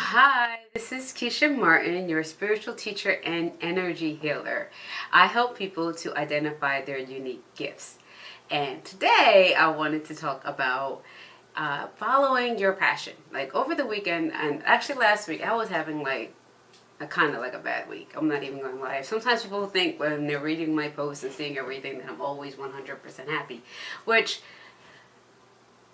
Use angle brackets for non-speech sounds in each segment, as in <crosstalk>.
Hi, this is Keisha Martin, your spiritual teacher and energy healer. I help people to identify their unique gifts. And today I wanted to talk about uh, following your passion. Like over the weekend, and actually last week, I was having like a kind of like a bad week. I'm not even going to lie. Sometimes people think when they're reading my posts and seeing everything that I'm always 100% happy, which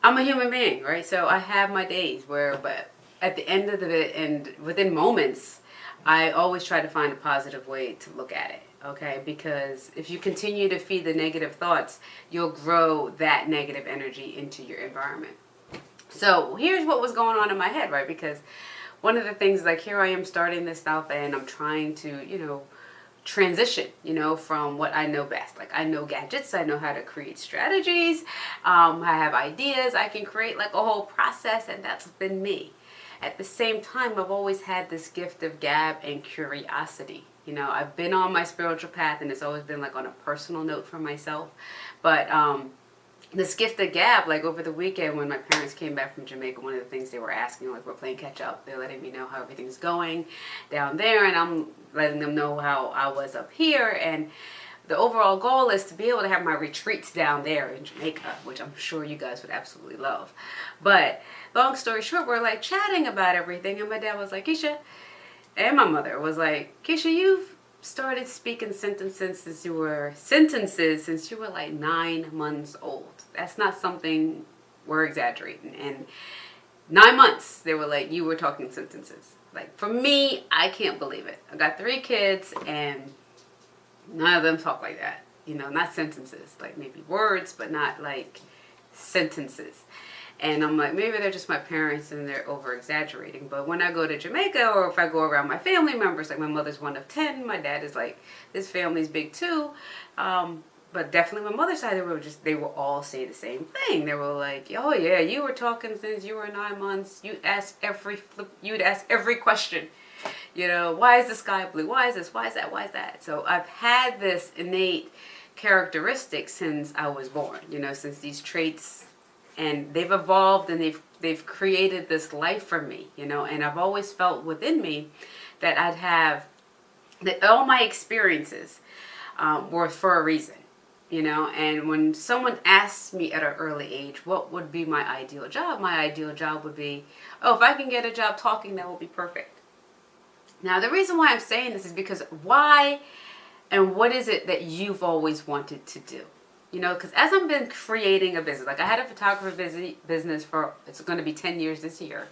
I'm a human being, right? So I have my days where, but at the end of it and within moments, I always try to find a positive way to look at it. Okay, because if you continue to feed the negative thoughts, you'll grow that negative energy into your environment. So here's what was going on in my head, right? Because one of the things, like here I am starting this stuff and I'm trying to, you know, transition, you know, from what I know best. Like I know gadgets, I know how to create strategies, um, I have ideas, I can create like a whole process and that's been me. At the same time, I've always had this gift of gab and curiosity. You know, I've been on my spiritual path and it's always been like on a personal note for myself. But um, this gift of gab, like over the weekend when my parents came back from Jamaica, one of the things they were asking, like we're playing catch up, they're letting me know how everything's going down there and I'm letting them know how I was up here and the overall goal is to be able to have my retreats down there in Jamaica, which I'm sure you guys would absolutely love. But long story short, we're like chatting about everything. And my dad was like, Keisha, and my mother was like, Keisha, you've started speaking sentences since you were sentences since you were like nine months old. That's not something we're exaggerating. And nine months, they were like, you were talking sentences. Like for me, I can't believe it. I got three kids and none of them talk like that. You know, not sentences, like maybe words, but not like sentences. And I'm like, maybe they're just my parents and they're over exaggerating. But when I go to Jamaica or if I go around my family members, like my mother's one of 10, my dad is like, this family's big too. Um, but definitely my mother's side, they were just, they will all say the same thing. They were like, oh yeah, you were talking since you were nine months. You ask every, you'd ask every question you know, why is the sky blue? Why is this? Why is that? Why is that? So I've had this innate characteristic since I was born, you know, since these traits and they've evolved and they've they've created this life for me, you know, and I've always felt within me that I'd have that all my experiences um, were for a reason you know and when someone asks me at an early age what would be my ideal job my ideal job would be oh if I can get a job talking that would be perfect now, the reason why I'm saying this is because why and what is it that you've always wanted to do? You know, because as I've been creating a business, like I had a photography business for, it's going to be 10 years this year.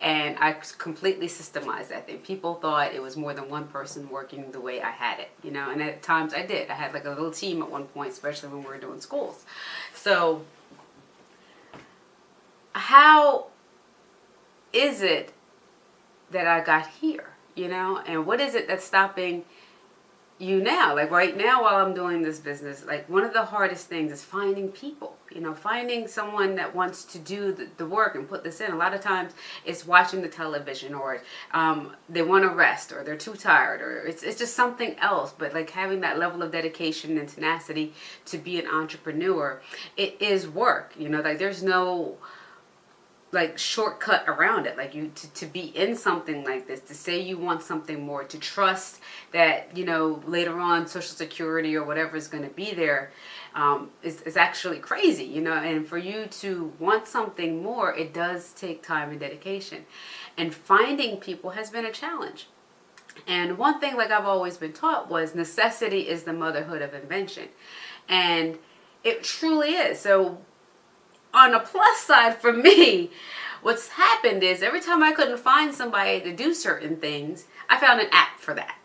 And I completely systemized that thing. People thought it was more than one person working the way I had it, you know, and at times I did. I had like a little team at one point, especially when we were doing schools. So how is it that I got here? you know and what is it that's stopping you now. Like right now while I'm doing this business like one of the hardest things is finding people. You know finding someone that wants to do the, the work and put this in. A lot of times it's watching the television or um, they want to rest or they're too tired or it's, it's just something else. But like having that level of dedication and tenacity to be an entrepreneur it is work. You know like there's no like shortcut around it. Like you to, to be in something like this to say you want something more to trust that you know later on social security or whatever is going to be there um, is, is actually crazy you know? And for you to want something more it does take time and dedication. And finding people has been a challenge. And one thing like I've always been taught was necessity is the motherhood of invention. And it truly is. So on a plus side for me, what's happened is every time I couldn't find somebody to do certain things, I found an app for that.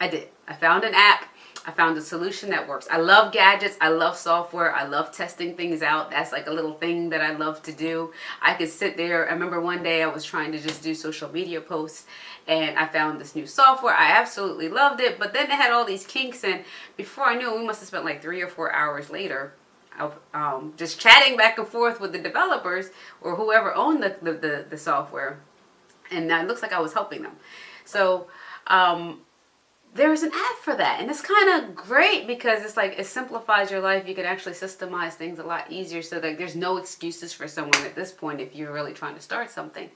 I did. I found an app. I found a solution that works. I love gadgets. I love software. I love testing things out. That's like a little thing that I love to do. I could sit there. I remember one day I was trying to just do social media posts and I found this new software. I absolutely loved it, but then it had all these kinks and before I knew it, we must have spent like three or four hours later um, just chatting back and forth with the developers or whoever owned the, the, the, the software. And it looks like I was helping them. So um, there's an app for that. And it's kind of great because it's like it simplifies your life. You can actually systemize things a lot easier so that there's no excuses for someone at this point if you're really trying to start something.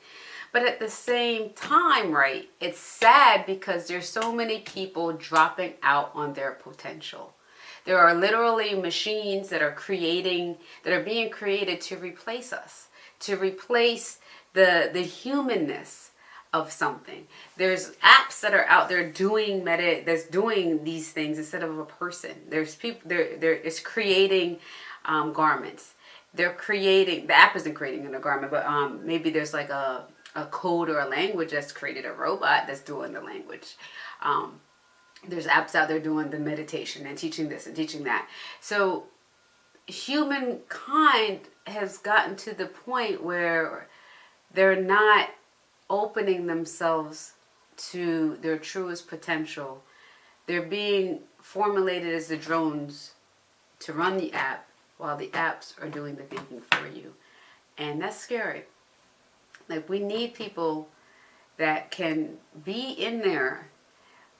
But at the same time, right, it's sad because there's so many people dropping out on their potential. There are literally machines that are creating, that are being created to replace us, to replace the, the humanness of something. There's apps that are out there doing meta that's doing these things instead of a person. There's people there there is creating um, garments. They're creating the app isn't creating a garment, but um, maybe there's like a a code or a language that's created a robot that's doing the language. Um, there's apps out there doing the meditation and teaching this and teaching that. So humankind has gotten to the point where they're not opening themselves to their truest potential. They're being formulated as the drones to run the app while the apps are doing the thinking for you. And that's scary. Like we need people that can be in there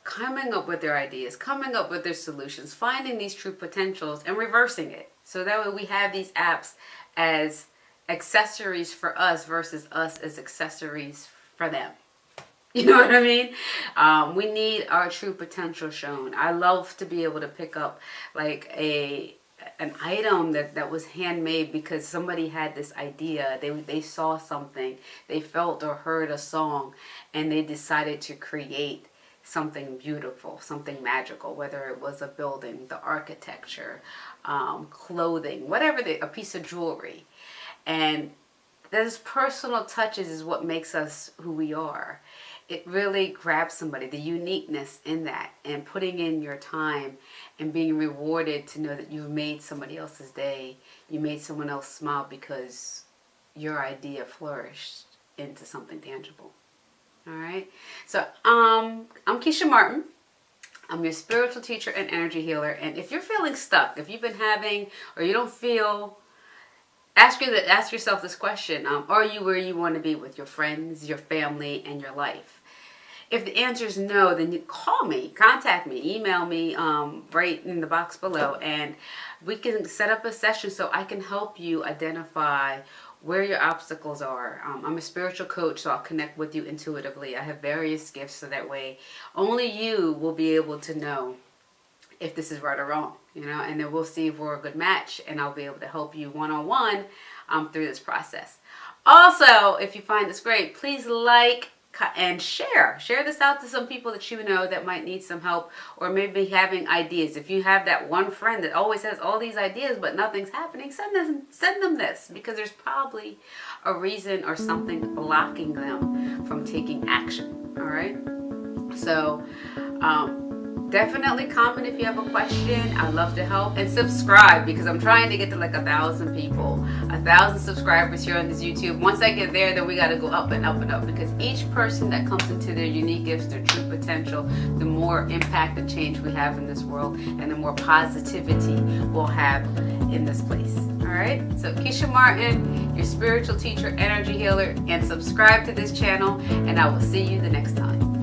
coming up with their ideas, coming up with their solutions, finding these true potentials and reversing it. So that way we have these apps as accessories for us versus us as accessories for them. <laughs> You know what I mean? Um, we need our true potential shown. I love to be able to pick up like a an item that, that was handmade because somebody had this idea. They, they saw something, they felt or heard a song, and they decided to create something beautiful, something magical, whether it was a building, the architecture, um, clothing, whatever, the, a piece of jewelry. And those personal touches is what makes us who we are it really grabs somebody, the uniqueness in that and putting in your time and being rewarded to know that you've made somebody else's day. You made someone else smile because your idea flourished into something tangible. All right. So um, I'm Keisha Martin. I'm your spiritual teacher and energy healer. And if you're feeling stuck, if you've been having or you don't feel ask you ask yourself this question um, are you where you want to be with your friends your family and your life if the answer is no then you call me contact me email me um, right in the box below and we can set up a session so i can help you identify where your obstacles are. Um, I'm a spiritual coach, so I'll connect with you intuitively. I have various gifts, so that way only you will be able to know if this is right or wrong, you know, and then we'll see if we're a good match and I'll be able to help you one-on-one -on -one, um, through this process. Also, if you find this great, please like and share. Share this out to some people that you know that might need some help or maybe having ideas. If you have that one friend that always has all these ideas but nothing's happening, send them, send them this because there's probably a reason or something blocking them from taking action. All right. So, um, definitely comment if you have a question. I'd love to help. And subscribe because i'm trying to get to like a thousand people. A thousand subscribers here on this youtube. Once i get there then we got to go up and up and up because each person that comes into their unique gifts their true potential the more impact and change we have in this world and the more positivity we'll have in this place. All right? So keisha martin your spiritual teacher energy healer and subscribe to this channel and i will see you the next time